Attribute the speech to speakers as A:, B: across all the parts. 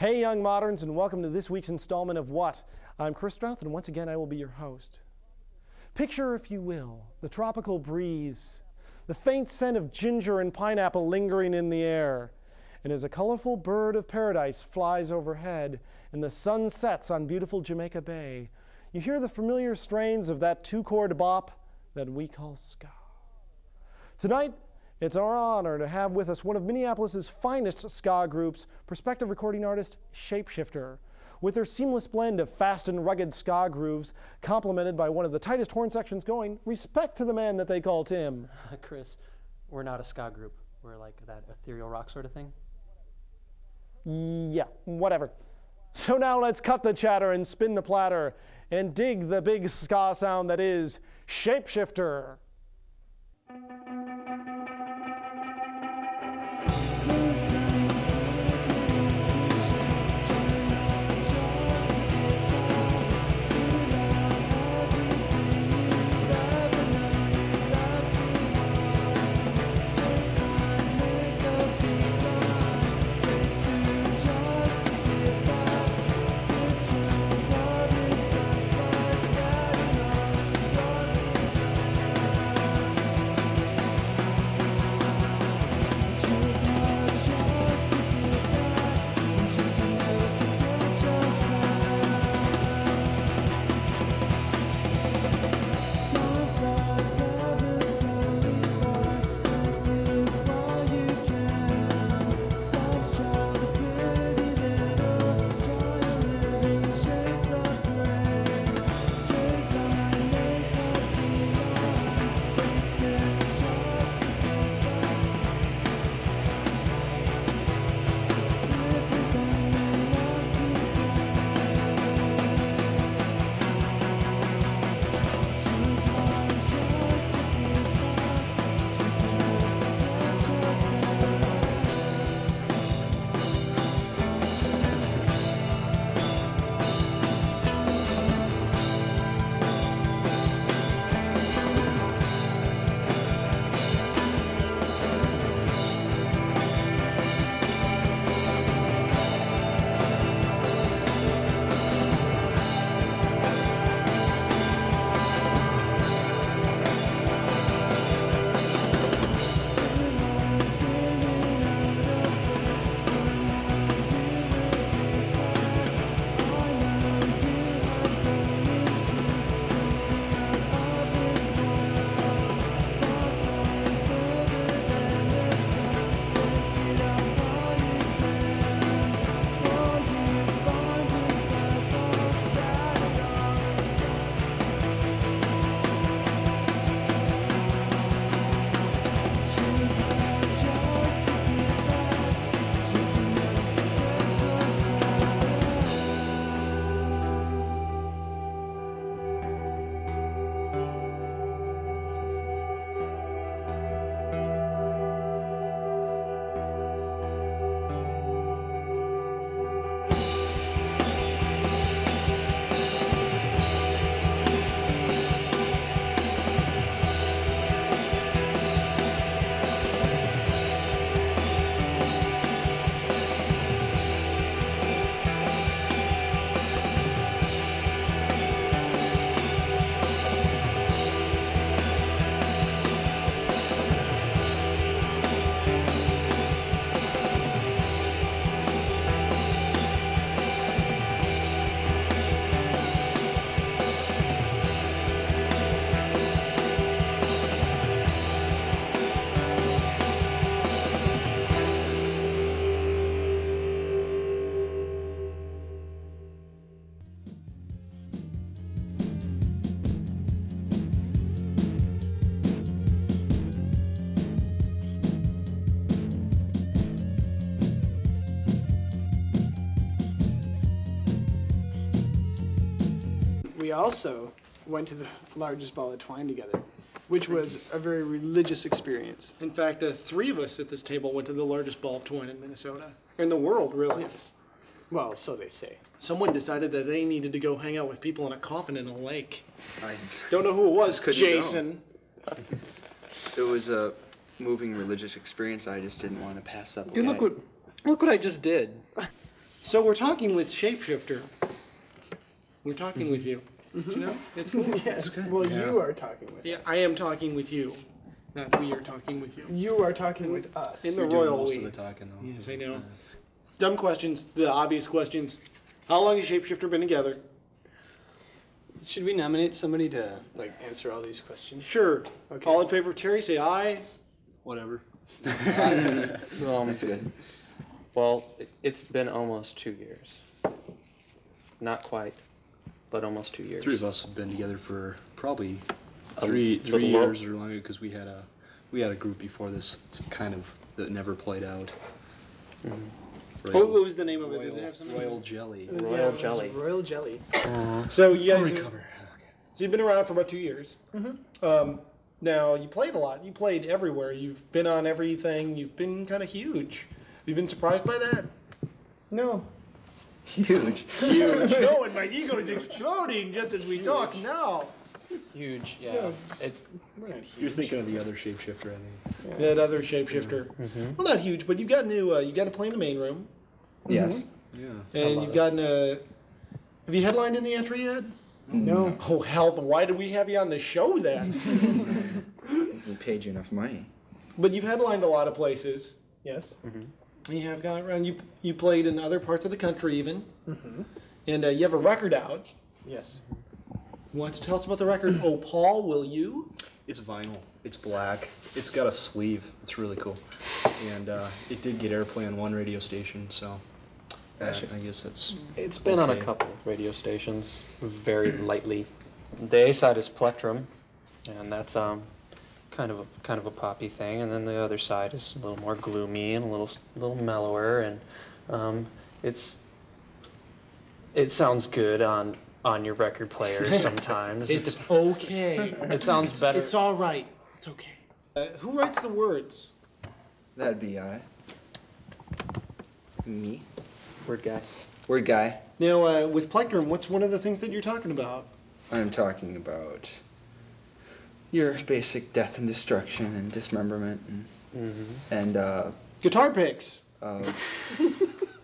A: Hey, young moderns, and welcome to this week's installment of What? I'm Chris Strouth, and once again, I will be your host. Picture, if you will, the tropical breeze, the faint scent of ginger and pineapple lingering in the air, and as a colorful bird of paradise flies overhead and the sun sets on beautiful Jamaica Bay, you hear the familiar strains of that two chord bop that we call ska. Tonight, it's our honor to have with us one of Minneapolis's finest ska groups, prospective recording artist Shapeshifter. With their seamless blend of fast and rugged ska grooves, complemented by one of the tightest horn sections going, respect to the man that they call Tim.
B: Chris, we're not a ska group. We're like that ethereal rock sort of thing.
A: Yeah, whatever. So now let's cut the chatter and spin the platter and dig the big ska sound that is Shapeshifter.
C: We also went to the largest ball of twine together, which was a very religious experience.
A: In fact, uh, three of us at this table went to the largest ball of twine in Minnesota. In the world, really.
C: Yes. Well, so they say.
A: Someone decided that they needed to go hang out with people in a coffin in a lake.
D: I,
A: Don't know who it was. Jason.
D: it was a moving religious experience. I just didn't want to pass up.
B: Dude, look what look what I just did.
E: So we're talking with Shapeshifter. We're talking with you. You know, it's cool.
C: Yes. Well, you are talking with.
E: Yeah, I am talking with you, not we are talking with you.
C: You are talking with us.
E: In the
F: You're doing
E: royal
F: most
E: we.
F: of the talking though.
E: Yes, I know. Dumb questions, the obvious questions. How long has Shapeshifter been together?
C: Should we nominate somebody to like answer all these questions?
E: Sure.
C: Okay.
E: All in favor of Terry, say aye.
F: Whatever.
B: Um,
D: That's good.
B: well, it- it's been almost two years. Not quite, but almost two years.
F: Three of us have been together for probably
B: A
F: three
B: little
F: three
B: more.
F: years or longer because we had a we had a group before this kind of that never played out. Mm-hmm.
E: What, what was the name of it? Did
F: Royal,
E: it have something?
F: Royal Jelly.
B: Royal
C: Yeah,
B: Jelly.
C: Royal jelly. Uh-huh.
E: So you
F: I'll
E: guys,
F: recover.
E: so you've been around for about two years. Mm-hmm. Um, now you played a lot. You played everywhere. You've been on everything. You've been kind of huge. Have you been surprised by that?
C: No.
D: Huge.
E: Huge. no, and my ego is exploding just as we talk now.
B: Huge, yeah.
C: Yeah,
B: It's
C: We're huge.
F: You're thinking of the other shapeshifter, I think.
E: That other shapeshifter. Mm-hmm. Well, not huge, but you've gotten to uh, you got to play in the main room, mm-hmm.
D: Yes.
F: Yeah.
E: and you've
B: it.
E: gotten a. Have you headlined in the entry yet? Mm-hmm.
C: No.
E: Oh hell! Why did we have you on the show then?
D: We paid you enough money.
E: but you've headlined a lot of places.
C: Yes.
E: You have gone around. You you played in other parts of the country even, and uh, you have a record out.
C: Yes.
E: You want to tell us about the record? oh, Paul, will you?
F: It's vinyl. It's black. It's got a sleeve. It's really cool. And uh, it did get airplay on one radio station, so uh, I guess that's
B: It's been on a couple radio stations very lightly. The A side is Plectrum, and that's um kind of a kind of a poppy thing, and then the other side is a little more gloomy and a little s- little mellower, and um, it's it sounds good on on your record player sometimes.
E: It's okay.
B: it sounds better.
E: It's all right. It's okay. Uh, who writes the words?
D: That'd be I. Me.
B: Word guy.
D: Word guy.
E: Now, uh, with Plectrum, what's one of the things that you're talking about?
D: I'm talking about your basic death and destruction and dismemberment and,
B: Mm-hmm.
D: and uh,
E: Guitar picks.
D: uh,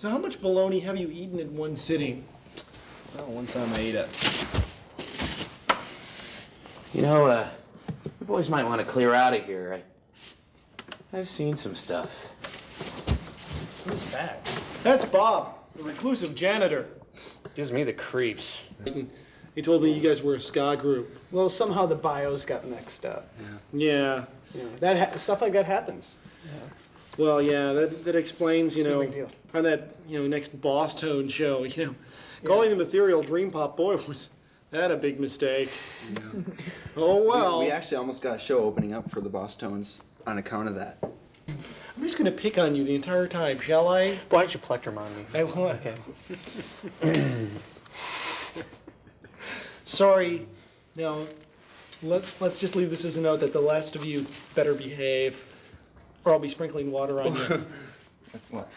E: So, how much bologna have you eaten in one sitting?
F: Well, one time I ate it.
G: You know, uh, you boys might want to clear out of here. I, I've seen some stuff.
F: Who's that?
E: That's Bob, the reclusive janitor.
B: Gives me the creeps.
E: He told me you guys were a ska group.
C: Well, somehow the bios got mixed up.
E: Yeah.
C: You know, that ha- stuff like that happens.
E: Well, yeah, that, that explains, you
C: It's
E: know, on that, you know, next Bosstone show, you know, calling them ethereal dream pop boy was that a big mistake. oh well.
D: We, we actually almost got a show opening up for the Bosstones on account of that.
E: I'm just gonna pick on you the entire time, shall I?
B: Why don't you plectrum on me?
E: I will. Okay. Sorry. No. Let, let's just leave this as a note that the last of you better behave, or I'll be sprinkling water on you.
D: What?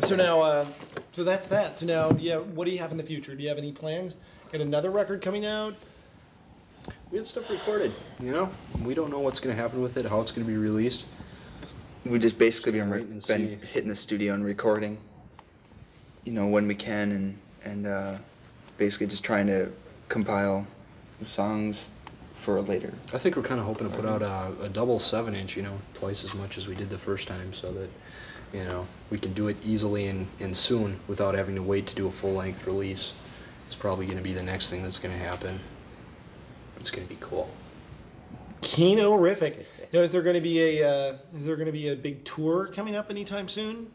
E: so now, uh, so that's that. So now, yeah, what do you have in the future? Do you have any plans? Got another record coming out?
F: We have stuff recorded. You know, we don't know what's gonna happen with it, how it's gonna be released.
D: We just basically been, been hitting the studio and recording, you know, when we can, and and uh, basically just trying to compile songs for later.
F: I think we're kind of hoping to put out a, a double seven inch, you know, twice as much as we did the first time, so that, you know, we can do it easily and, and soon without having to wait to do a full length release. It's probably going to be the next thing that's going to happen. It's going to be cool.
E: Kino-rific. Now, is there going to be a uh, is there going to be a big tour coming up anytime soon?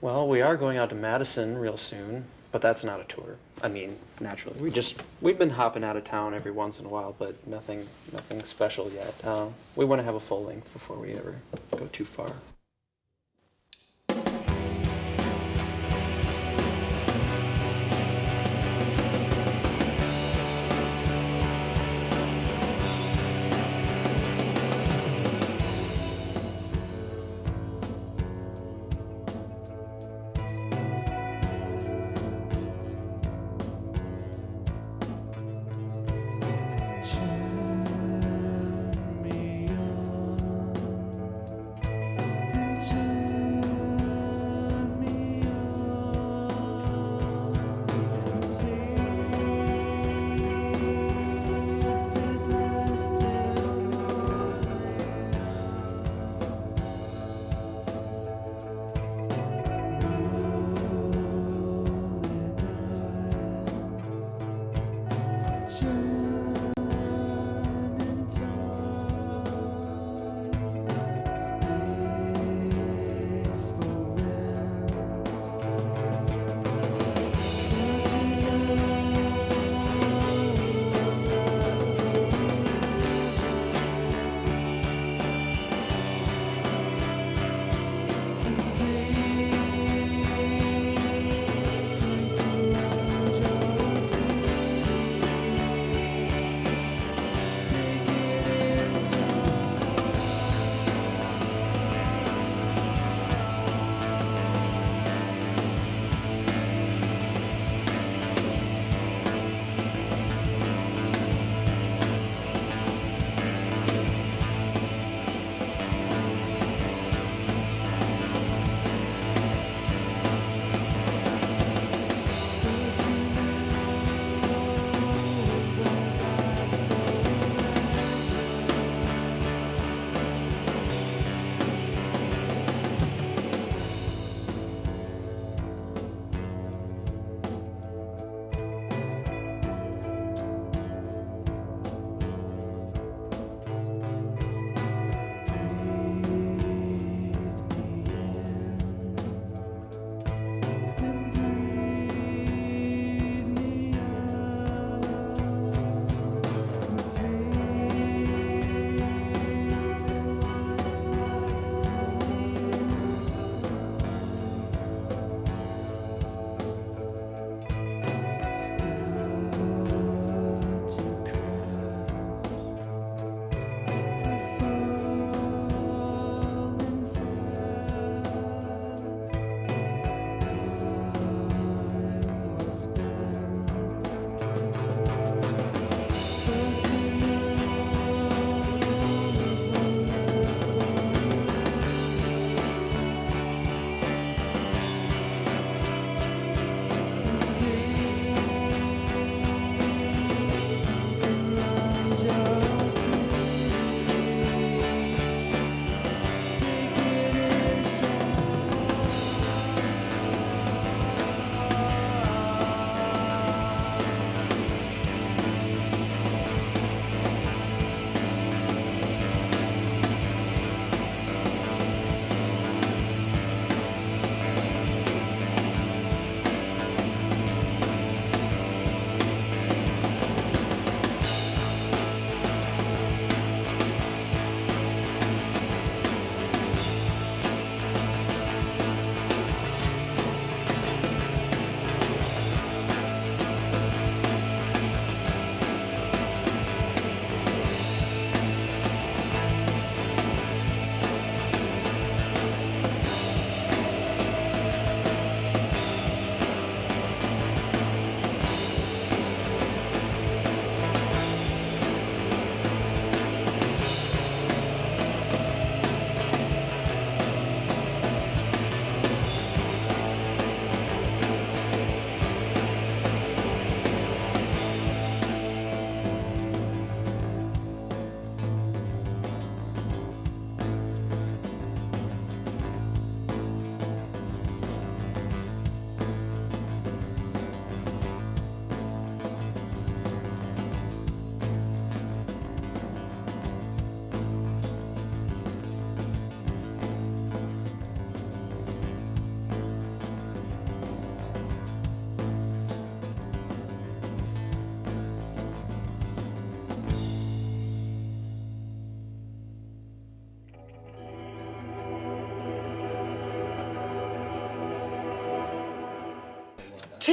B: Well, we are going out to Madison real soon, but that's not a tour. I mean, naturally, we just we've been hopping out of town every once in a while, but nothing nothing special yet. Uh, we want to have a full length before we ever go too far.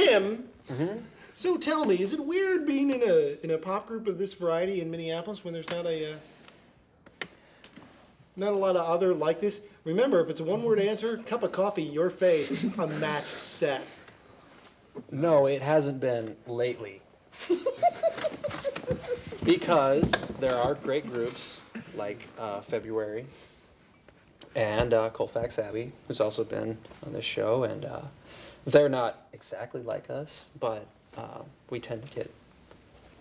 E: Tim. So tell me, is it weird being in a in a pop group of this variety in Minneapolis when there's not a uh, not a lot of other like this? Remember, if it's a one-word answer, cup of coffee, your face, a matched set.
B: No, it hasn't been lately. because there are great groups like uh, February and uh, Colfax Abbey, who's also been on this show, and uh, they're not exactly like us, but uh, we tend to get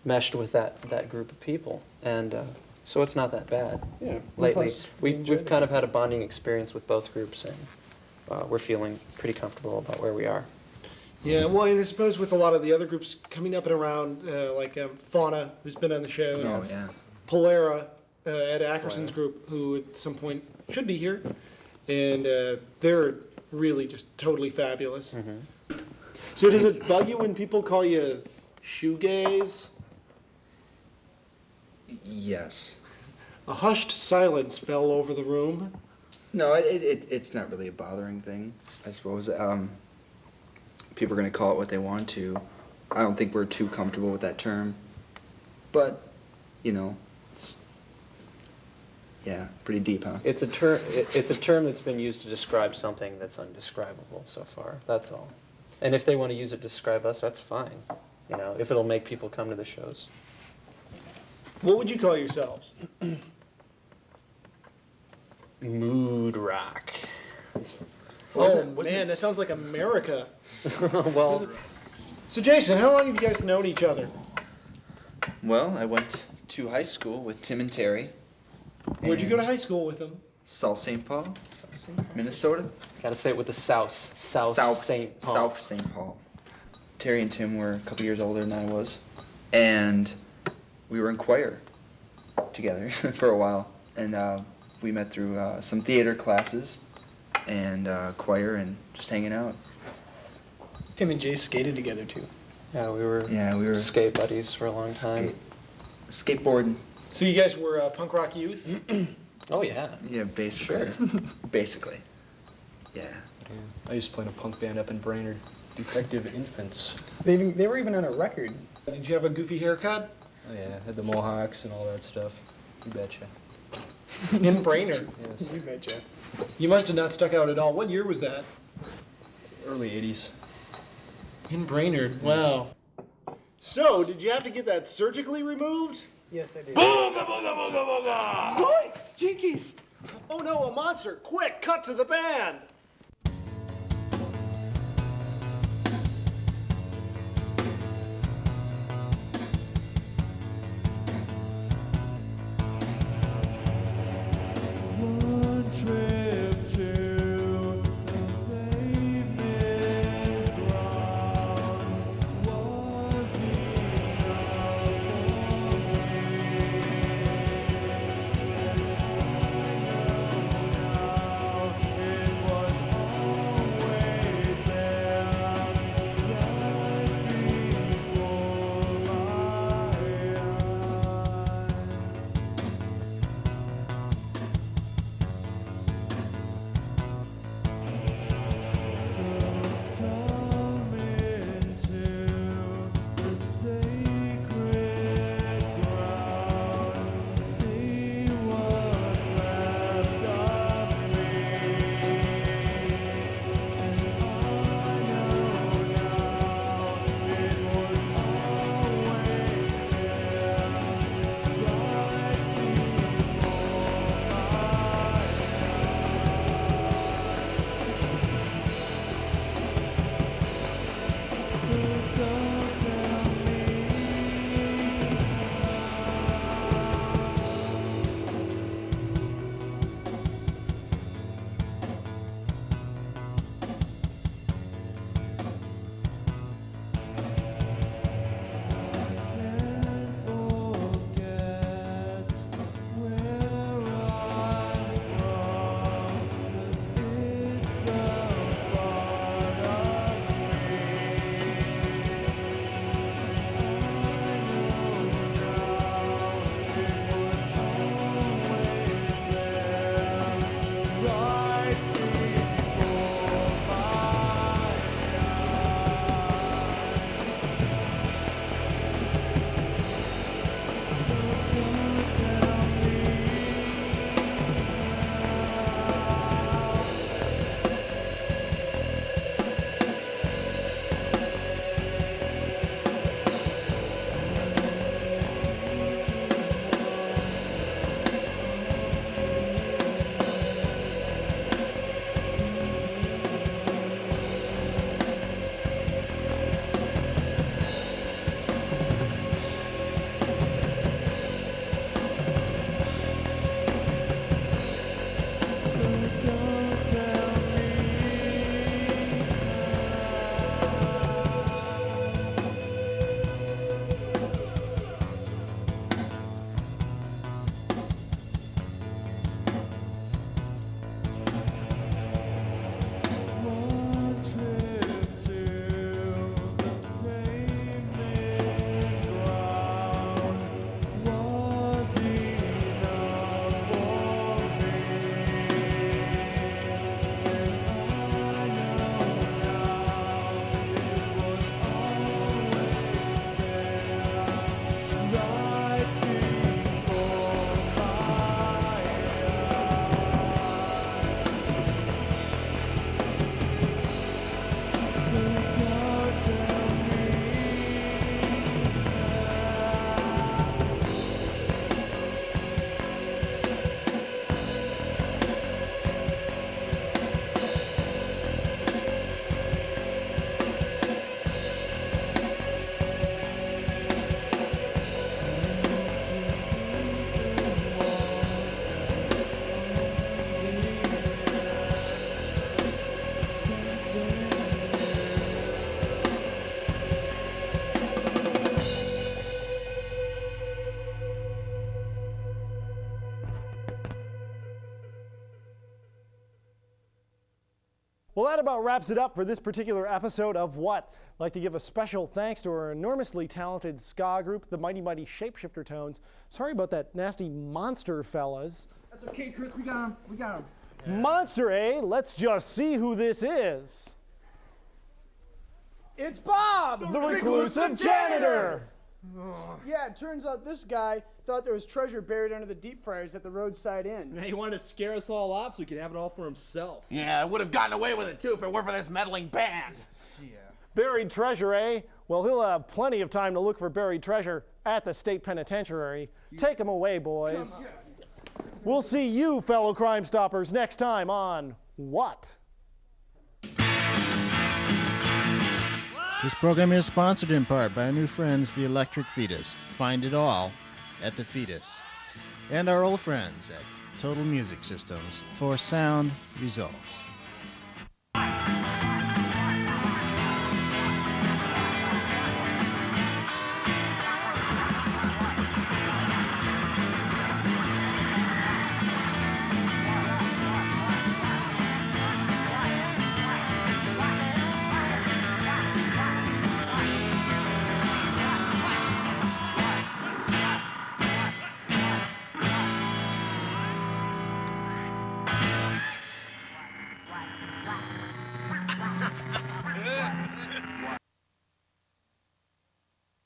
B: meshed with that, that group of people, and uh, so it's not that bad.
E: Yeah.
B: Lately,
E: Plus,
B: we,
E: we
B: we've kind of had a bonding experience with both groups, and uh, we're feeling pretty comfortable about where we are.
E: Yeah, well, and I suppose with a lot of the other groups coming up and around, uh, like um, Fauna, who's been on the show,
D: Oh yeah.
E: Polara, uh, Ed Ackerson's group, who at some point should be here, and uh, they're really just totally fabulous. So does it bug you when people call you shoegaze?
D: Yes.
E: A hushed silence fell over the room.
D: No, it, it it's not really a bothering thing. I suppose. Um, people are gonna call it what they want to. I don't think we're too comfortable with that term, but you know, yeah, pretty deep, huh?
B: It's a term. It, it's a term that's been used to describe something that's undescribable so far. That's all. And if they want to use it to describe us, that's fine. You know, if it'll make people come to the shows.
E: What would you call yourselves?
B: Mood rock.
E: Oh man,
D: it-
E: that sounds like America.
B: well,
E: So Jason, how long have you guys known each other?
D: Well, I went to high school with Tim and Terry.
E: Where'd you go to high school with them?
D: South St. Paul, Minnesota.
B: gotta say it with the South. South, St. Paul.
D: South St. Paul. Terry and Tim were a couple years older than I was, and we were in choir together for a while. And uh, we met through uh, some theater classes and uh, choir and just hanging out.
C: Tim and Jay skated together too.
B: Yeah, we were.
D: Yeah, we were
B: skate buddies for a long time.
D: skate- skateboarding.
E: So you guys were uh, punk rock youth.
B: Oh yeah.
D: Yeah, basically. basically. Yeah.
F: Yeah. I used to play in a punk band up in Brainerd, Defective Infants.
C: They even, they were even on a record.
E: Did you have a goofy haircut?
F: Oh yeah, had the mohawks and all that stuff. You betcha.
E: In Brainerd.
F: Yes.
C: You betcha.
E: You must have not stuck out at all. What year was that?
F: Early '80s.
E: In Brainerd. Wow. So, did you have to get that surgically removed?
C: Yes, I did.
E: Zoinks! Jinkies! Oh no, a monster! Quick, cut to the band! That about wraps it up for this particular episode of What? I'd like to give a special thanks to our enormously talented ska group, the Mighty Mighty Shapeshifter Tones. Sorry about that nasty monster, fellas.
D: That's okay, Chris. We got him. We got him.
E: Monster, eh? Let's just see who this is.
C: It's Bob!
E: The reclusive janitor!
C: Yeah, it turns out this guy thought there was treasure buried under the deep fryers at the roadside inn.
H: Yeah, He wanted to scare us all off so he could have it all for himself.
G: Yeah, I would have gotten away with it too if it weren't for this meddling band. Yeah.
E: Buried treasure, eh? Well, he'll have plenty of time to look for buried treasure at the state penitentiary. Take him away, boys. We'll see you, fellow Crime Stoppers, next time on What?
I: This program is sponsored in part by our new friends, the Electric Fetus. Find it all at the Fetus. And our old friends at Total Music Systems for sound results.